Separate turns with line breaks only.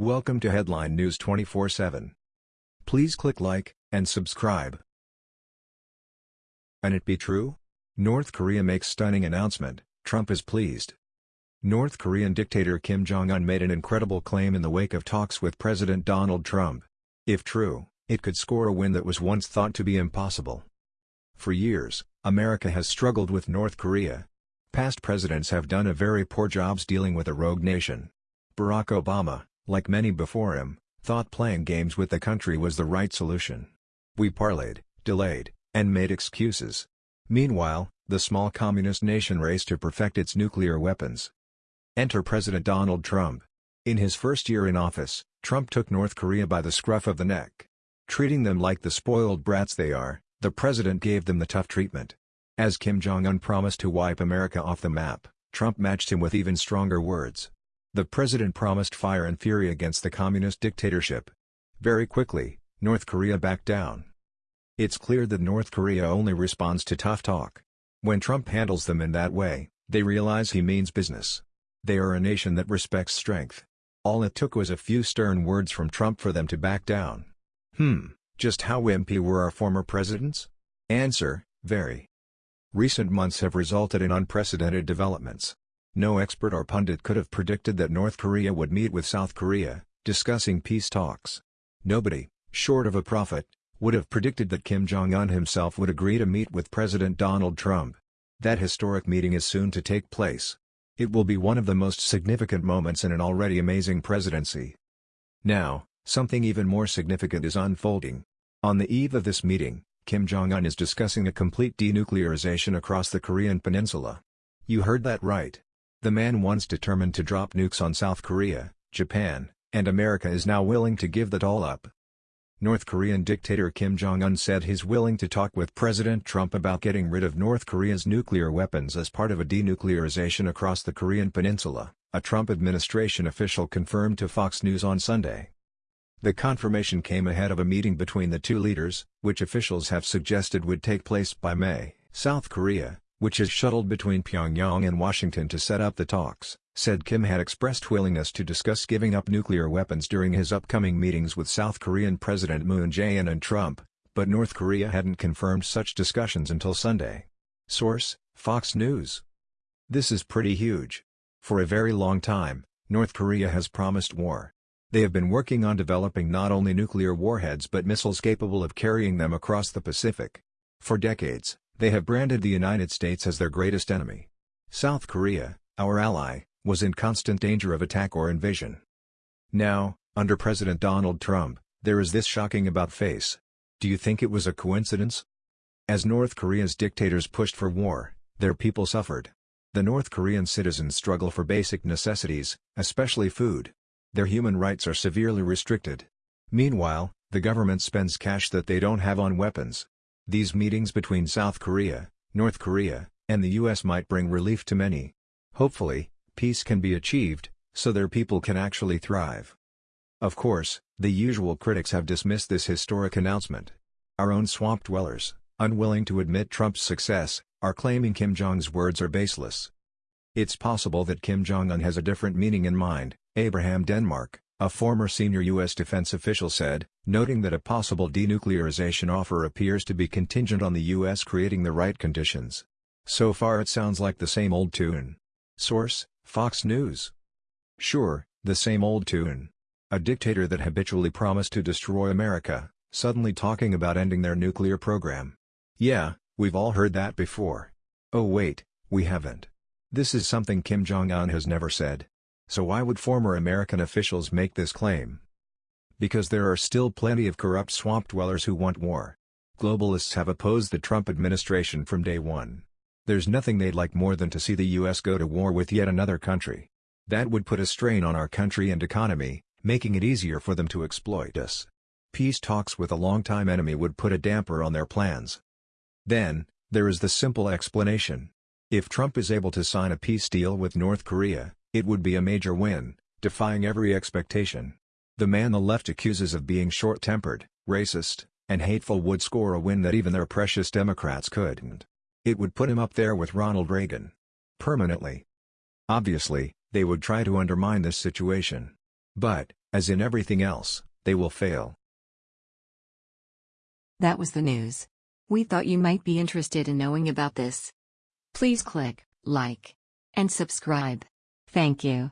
Welcome to Headline News 24/7. Please click like and subscribe. And it be true? North Korea makes stunning announcement, Trump is pleased. North Korean dictator Kim Jong-un made an incredible claim in the wake of talks with President Donald Trump. If true, it could score a win that was once thought to be impossible. For years, America has struggled with North Korea. Past presidents have done a very poor job dealing with a rogue nation. Barack Obama, like many before him, thought playing games with the country was the right solution. We parlayed, delayed, and made excuses. Meanwhile, the small communist nation raced to perfect its nuclear weapons. Enter President Donald Trump. In his first year in office, Trump took North Korea by the scruff of the neck. Treating them like the spoiled brats they are, the president gave them the tough treatment. As Kim Jong-un promised to wipe America off the map, Trump matched him with even stronger words. The president promised fire and fury against the communist dictatorship. Very quickly, North Korea backed down. It's clear that North Korea only responds to tough talk. When Trump handles them in that way, they realize he means business. They are a nation that respects strength. All it took was a few stern words from Trump for them to back down. Hmm, just how wimpy were our former presidents? Answer, very. Recent months have resulted in unprecedented developments. No expert or pundit could have predicted that North Korea would meet with South Korea, discussing peace talks. Nobody, short of a prophet, would have predicted that Kim Jong-un himself would agree to meet with President Donald Trump. That historic meeting is soon to take place. It will be one of the most significant moments in an already amazing presidency. Now, something even more significant is unfolding. On the eve of this meeting, Kim Jong-un is discussing a complete denuclearization across the Korean peninsula. You heard that right. The man once determined to drop nukes on South Korea, Japan, and America is now willing to give that all up. North Korean dictator Kim Jong-un said he's willing to talk with President Trump about getting rid of North Korea's nuclear weapons as part of a denuclearization across the Korean peninsula, a Trump administration official confirmed to Fox News on Sunday. The confirmation came ahead of a meeting between the two leaders, which officials have suggested would take place by May. South Korea, which is shuttled between Pyongyang and Washington to set up the talks, said Kim had expressed willingness to discuss giving up nuclear weapons during his upcoming meetings with South Korean President Moon Jae-in and Trump, but North Korea hadn't confirmed such discussions until Sunday. Source, Fox News. This is pretty huge. For a very long time, North Korea has promised war. They have been working on developing not only nuclear warheads but missiles capable of carrying them across the Pacific. For decades, they have branded the United States as their greatest enemy. South Korea, our ally, was in constant danger of attack or invasion. Now, under President Donald Trump, there is this shocking about face. Do you think it was a coincidence? As North Korea's dictators pushed for war, their people suffered. The North Korean citizens struggle for basic necessities, especially food. Their human rights are severely restricted. Meanwhile, the government spends cash that they don't have on weapons. These meetings between South Korea, North Korea, and the US might bring relief to many. Hopefully, peace can be achieved, so their people can actually thrive. Of course, the usual critics have dismissed this historic announcement. Our own swamp dwellers, unwilling to admit Trump's success, are claiming Kim Jong's words are baseless. It's possible that Kim Jong-un has a different meaning in mind, Abraham Denmark, a former senior U.S. defense official said, noting that a possible denuclearization offer appears to be contingent on the U.S. creating the right conditions. So far it sounds like the same old tune. Source, Fox News. Sure, the same old tune. A dictator that habitually promised to destroy America, suddenly talking about ending their nuclear program. Yeah, we've all heard that before. Oh wait, we haven't. This is something Kim Jong-un has never said. So why would former American officials make this claim? Because there are still plenty of corrupt swamp dwellers who want war. Globalists have opposed the Trump administration from day one. There's nothing they'd like more than to see the U.S. go to war with yet another country. That would put a strain on our country and economy, making it easier for them to exploit us. Peace talks with a longtime enemy would put a damper on their plans. Then, there is the simple explanation. If Trump is able to sign a peace deal with North Korea, it would be a major win, defying every expectation. The man the left accuses of being short-tempered, racist, and hateful would score a win that even their precious Democrats couldn't. It would put him up there with Ronald Reagan. Permanently. Obviously, they would try to undermine this situation. But, As in everything else, they will fail.
That was the news. We thought you might be interested in knowing about this. Please click like and subscribe. Thank you.